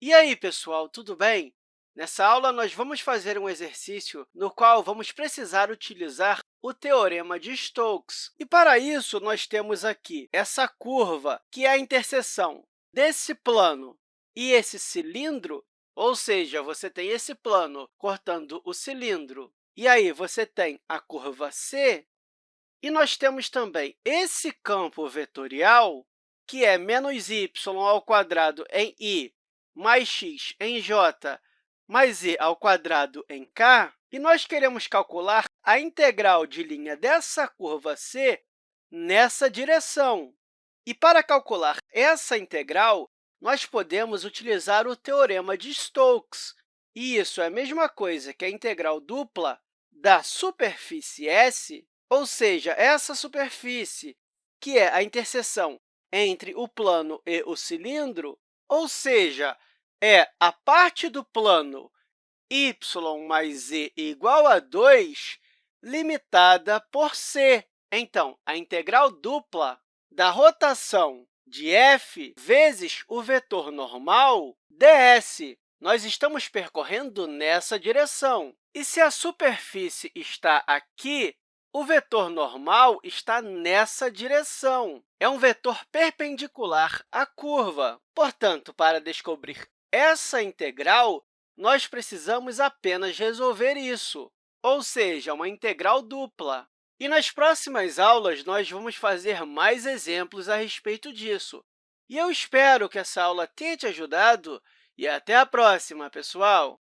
E aí, pessoal, tudo bem? Nessa aula, nós vamos fazer um exercício no qual vamos precisar utilizar o Teorema de Stokes. E, para isso, nós temos aqui essa curva, que é a interseção desse plano e esse cilindro, ou seja, você tem esse plano cortando o cilindro, e aí você tem a curva C, e nós temos também esse campo vetorial, que é menos y ao quadrado em i mais x em j mais e ao quadrado em k, e nós queremos calcular a integral de linha dessa curva C nessa direção. E, para calcular essa integral, nós podemos utilizar o Teorema de Stokes, e isso é a mesma coisa que a integral dupla da superfície S, ou seja, essa superfície, que é a interseção entre o plano e o cilindro, ou seja, é a parte do plano y mais z igual a 2 limitada por c. Então, a integral dupla da rotação de f vezes o vetor normal ds. Nós estamos percorrendo nessa direção. E se a superfície está aqui, o vetor normal está nessa direção. É um vetor perpendicular à curva. Portanto, para descobrir essa integral, nós precisamos apenas resolver isso, ou seja, uma integral dupla. E nas próximas aulas, nós vamos fazer mais exemplos a respeito disso. E eu espero que essa aula tenha te ajudado e até a próxima, pessoal!